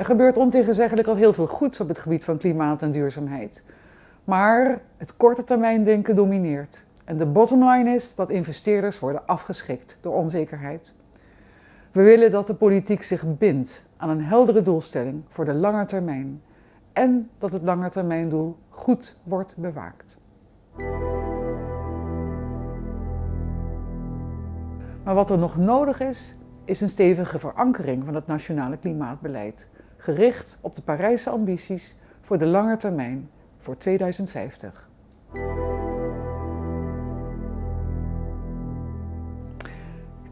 Er gebeurt ontegenzeggelijk al heel veel goeds op het gebied van klimaat en duurzaamheid. Maar het korte termijn denken domineert. En de bottomline is dat investeerders worden afgeschikt door onzekerheid. We willen dat de politiek zich bindt aan een heldere doelstelling voor de lange termijn en dat het langetermijndoel goed wordt bewaakt. Maar wat er nog nodig is, is een stevige verankering van het nationale klimaatbeleid, gericht op de Parijse ambities voor de lange termijn, voor 2050.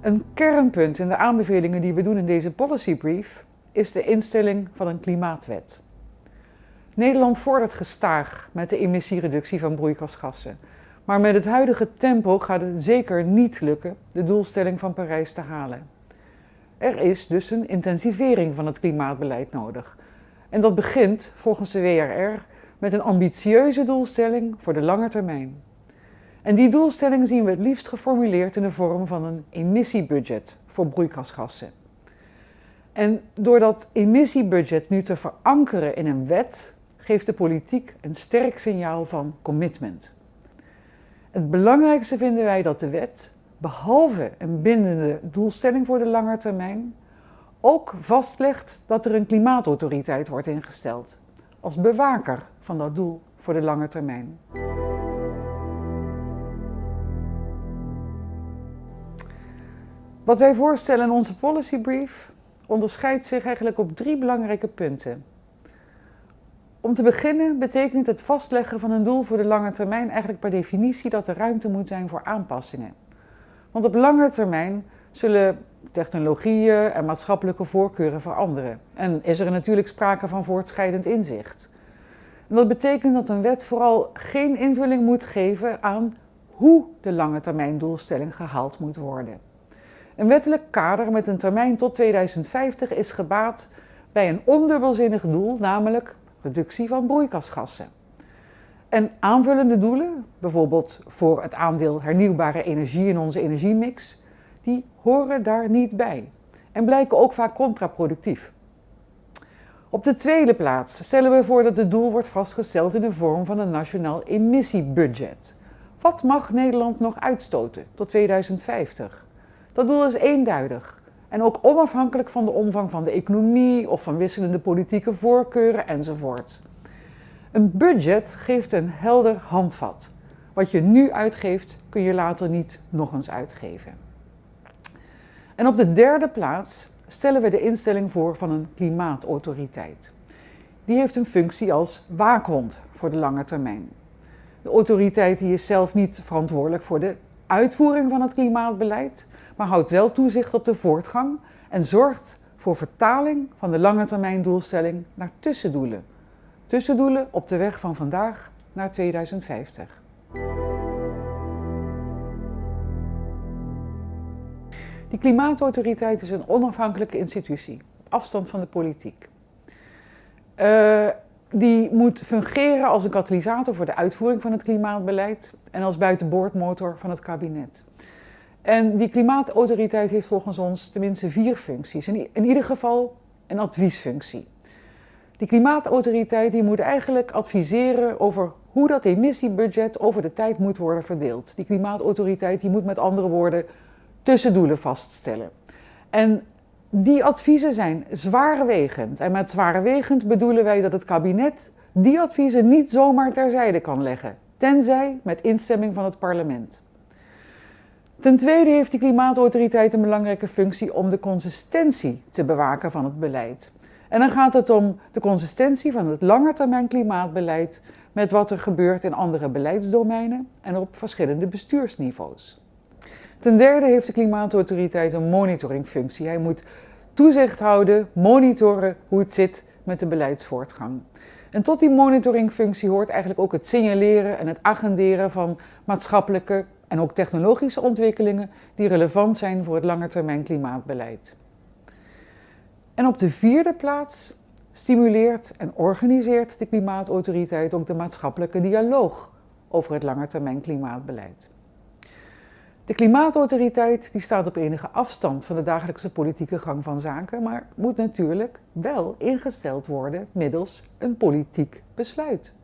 Een kernpunt in de aanbevelingen die we doen in deze policy brief is de instelling van een klimaatwet. Nederland vordert gestaag met de emissiereductie van broeikasgassen. Maar met het huidige tempo gaat het zeker niet lukken de doelstelling van Parijs te halen. Er is dus een intensivering van het klimaatbeleid nodig. En dat begint volgens de WRR met een ambitieuze doelstelling voor de lange termijn. En die doelstelling zien we het liefst geformuleerd in de vorm van een emissiebudget voor broeikasgassen. En door dat emissiebudget nu te verankeren in een wet, geeft de politiek een sterk signaal van commitment. Het belangrijkste vinden wij dat de wet, behalve een bindende doelstelling voor de lange termijn, ook vastlegt dat er een klimaatautoriteit wordt ingesteld, als bewaker van dat doel voor de lange termijn. Wat wij voorstellen in onze policy brief onderscheidt zich eigenlijk op drie belangrijke punten. Om te beginnen betekent het vastleggen van een doel voor de lange termijn eigenlijk per definitie dat er ruimte moet zijn voor aanpassingen. Want op lange termijn zullen technologieën en maatschappelijke voorkeuren veranderen. En is er natuurlijk sprake van voortschrijdend inzicht. Dat betekent dat een wet vooral geen invulling moet geven aan hoe de lange termijn doelstelling gehaald moet worden. Een wettelijk kader met een termijn tot 2050 is gebaat bij een ondubbelzinnig doel, namelijk reductie van broeikasgassen. En aanvullende doelen, bijvoorbeeld voor het aandeel hernieuwbare energie in onze energiemix, die horen daar niet bij en blijken ook vaak contraproductief. Op de tweede plaats stellen we voor dat het doel wordt vastgesteld in de vorm van een nationaal emissiebudget. Wat mag Nederland nog uitstoten tot 2050? Dat doel is eenduidig en ook onafhankelijk van de omvang van de economie of van wisselende politieke voorkeuren enzovoort. Een budget geeft een helder handvat. Wat je nu uitgeeft, kun je later niet nog eens uitgeven. En op de derde plaats stellen we de instelling voor van een klimaatautoriteit. Die heeft een functie als waakhond voor de lange termijn. De autoriteit die is zelf niet verantwoordelijk voor de uitvoering van het klimaatbeleid, maar houdt wel toezicht op de voortgang en zorgt voor vertaling van de lange termijn doelstelling naar tussendoelen. Tussendoelen op de weg van vandaag naar 2050. Die klimaatautoriteit is een onafhankelijke institutie, op afstand van de politiek. Uh, die moet fungeren als een katalysator voor de uitvoering van het klimaatbeleid en als buitenboordmotor van het kabinet. En die klimaatautoriteit heeft volgens ons tenminste vier functies. In, in ieder geval een adviesfunctie. Die klimaatautoriteit die moet eigenlijk adviseren over hoe dat emissiebudget over de tijd moet worden verdeeld. Die klimaatautoriteit die moet met andere woorden tussendoelen vaststellen. En die adviezen zijn zwaarwegend. En met zwaarwegend bedoelen wij dat het kabinet die adviezen niet zomaar terzijde kan leggen, tenzij met instemming van het parlement. Ten tweede heeft die klimaatautoriteit een belangrijke functie om de consistentie te bewaken van het beleid. En dan gaat het om de consistentie van het langetermijn klimaatbeleid met wat er gebeurt in andere beleidsdomeinen en op verschillende bestuursniveaus. Ten derde heeft de klimaatautoriteit een monitoringfunctie. Hij moet toezicht houden, monitoren hoe het zit met de beleidsvoortgang. En tot die monitoringfunctie hoort eigenlijk ook het signaleren en het agenderen van maatschappelijke en ook technologische ontwikkelingen die relevant zijn voor het langetermijn klimaatbeleid. En op de vierde plaats stimuleert en organiseert de klimaatautoriteit ook de maatschappelijke dialoog over het langetermijn klimaatbeleid. De klimaatautoriteit die staat op enige afstand van de dagelijkse politieke gang van zaken, maar moet natuurlijk wel ingesteld worden middels een politiek besluit.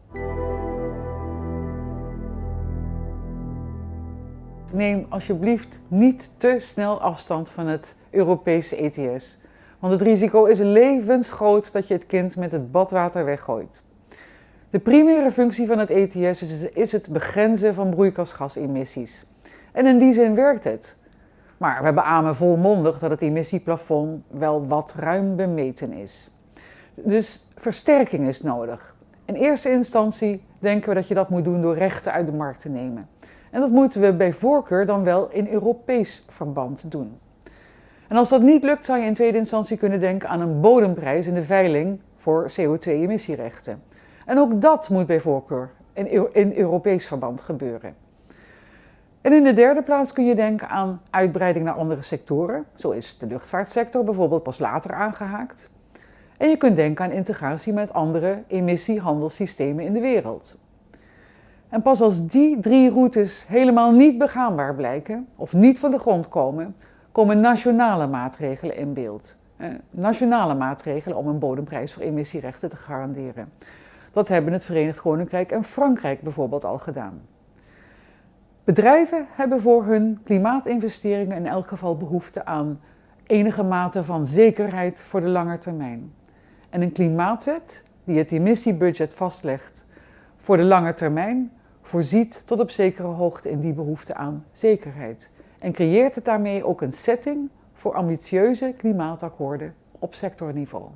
Neem alsjeblieft niet te snel afstand van het Europese ETS, want het risico is levensgroot dat je het kind met het badwater weggooit. De primaire functie van het ETS is het begrenzen van broeikasgasemissies. En in die zin werkt het. Maar we beamen volmondig dat het emissieplafond wel wat ruim bemeten is. Dus versterking is nodig. In eerste instantie denken we dat je dat moet doen door rechten uit de markt te nemen. En dat moeten we bij voorkeur dan wel in Europees verband doen. Als dat niet lukt, zou je in tweede instantie kunnen denken aan een bodemprijs in de veiling voor CO2-emissierechten. En ook dat moet bij voorkeur in, in Europees verband gebeuren. En in de derde plaats kun je denken aan uitbreiding naar andere sectoren. Zo is de luchtvaartsector bijvoorbeeld pas later aangehaakt. En je kunt denken aan integratie met andere emissiehandelssystemen in de wereld. En pas als die drie routes helemaal niet begaanbaar blijken of niet van de grond komen, komen nationale maatregelen in beeld. Eh, nationale maatregelen om een bodemprijs voor emissierechten te garanderen. Dat hebben het Verenigd Koninkrijk en Frankrijk bijvoorbeeld al gedaan. Bedrijven hebben voor hun klimaatinvesteringen in elk geval behoefte aan enige mate van zekerheid voor de lange termijn. En een klimaatwet die het emissiebudget vastlegt voor de lange termijn voorziet tot op zekere hoogte in die behoefte aan zekerheid en creëert het daarmee ook een setting voor ambitieuze klimaatakkoorden op sectorniveau.